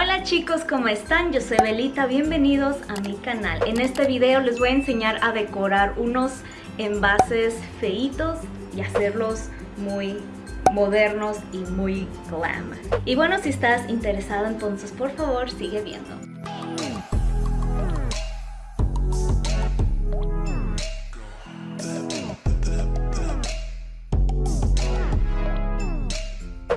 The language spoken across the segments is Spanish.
Hola chicos, ¿cómo están? Yo soy Belita, bienvenidos a mi canal. En este video les voy a enseñar a decorar unos envases feitos y hacerlos muy modernos y muy glam. Y bueno, si estás interesado entonces por favor sigue viendo.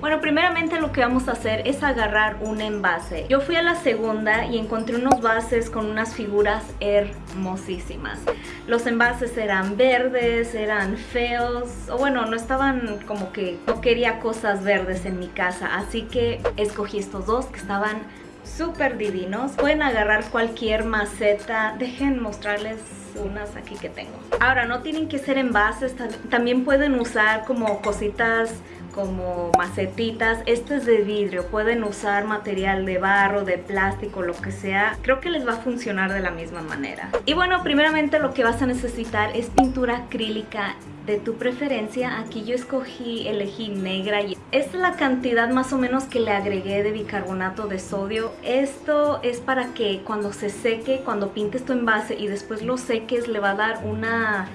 Bueno, primeramente lo que vamos a hacer es agarrar un envase. Yo fui a la segunda y encontré unos vases con unas figuras hermosísimas. Los envases eran verdes, eran feos, o bueno, no estaban como que no quería cosas verdes en mi casa, así que escogí estos dos que estaban súper divinos. Pueden agarrar cualquier maceta. Dejen mostrarles unas aquí que tengo. Ahora, no tienen que ser envases, también pueden usar como cositas como macetitas. Este es de vidrio, pueden usar material de barro, de plástico, lo que sea. Creo que les va a funcionar de la misma manera. Y bueno, primeramente lo que vas a necesitar es pintura acrílica de tu preferencia. Aquí yo escogí, elegí negra y esta es la cantidad más o menos que le agregué de bicarbonato de sodio. Esto es para que cuando se seque, cuando pintes tu envase y después lo seques, le va a dar una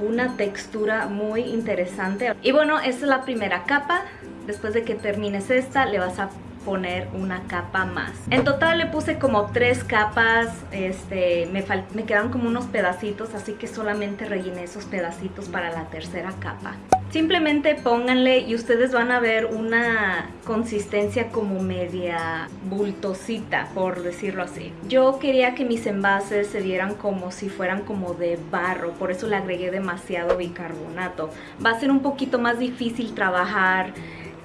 una textura muy interesante. Y bueno, esta es la primera capa. Después de que termines esta, le vas a poner una capa más. En total le puse como tres capas, este, me, me quedan como unos pedacitos, así que solamente rellené esos pedacitos para la tercera capa. Simplemente pónganle y ustedes van a ver una consistencia como media bultosita, por decirlo así. Yo quería que mis envases se vieran como si fueran como de barro, por eso le agregué demasiado bicarbonato. Va a ser un poquito más difícil trabajar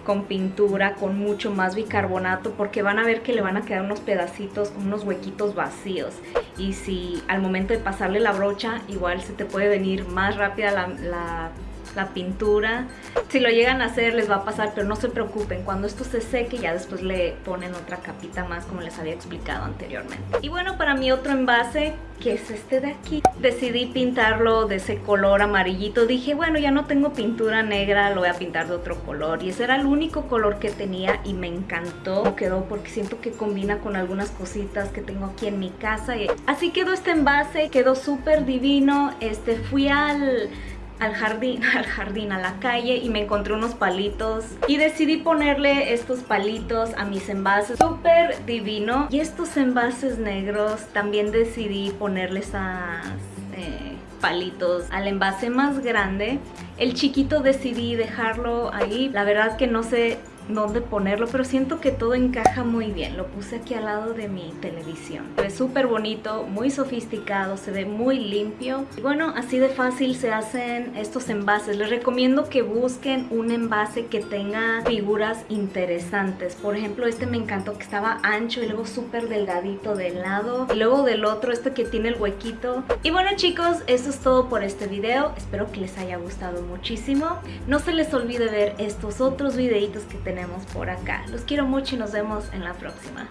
con pintura, con mucho más bicarbonato, porque van a ver que le van a quedar unos pedacitos, unos huequitos vacíos. Y si al momento de pasarle la brocha, igual se te puede venir más rápida la, la la pintura. Si lo llegan a hacer les va a pasar, pero no se preocupen. Cuando esto se seque ya después le ponen otra capita más como les había explicado anteriormente. Y bueno, para mi otro envase, que es este de aquí, decidí pintarlo de ese color amarillito. Dije, bueno, ya no tengo pintura negra, lo voy a pintar de otro color. Y ese era el único color que tenía y me encantó. Quedó porque siento que combina con algunas cositas que tengo aquí en mi casa. Así quedó este envase, quedó súper divino. Este, fui al al jardín, al jardín, a la calle y me encontré unos palitos. Y decidí ponerle estos palitos a mis envases, súper divino. Y estos envases negros también decidí ponerles a eh, palitos al envase más grande. El chiquito decidí dejarlo ahí. La verdad que no sé dónde ponerlo, pero siento que todo encaja muy bien. Lo puse aquí al lado de mi televisión. Ve súper bonito, muy sofisticado, se ve muy limpio. Y bueno, así de fácil se hacen estos envases. Les recomiendo que busquen un envase que tenga figuras interesantes. Por ejemplo, este me encantó que estaba ancho y luego súper delgadito del lado. Y luego del otro, este que tiene el huequito. Y bueno chicos, eso es todo por este video. Espero que les haya gustado muchísimo. No se les olvide ver estos otros videitos que por acá. Los quiero mucho y nos vemos en la próxima.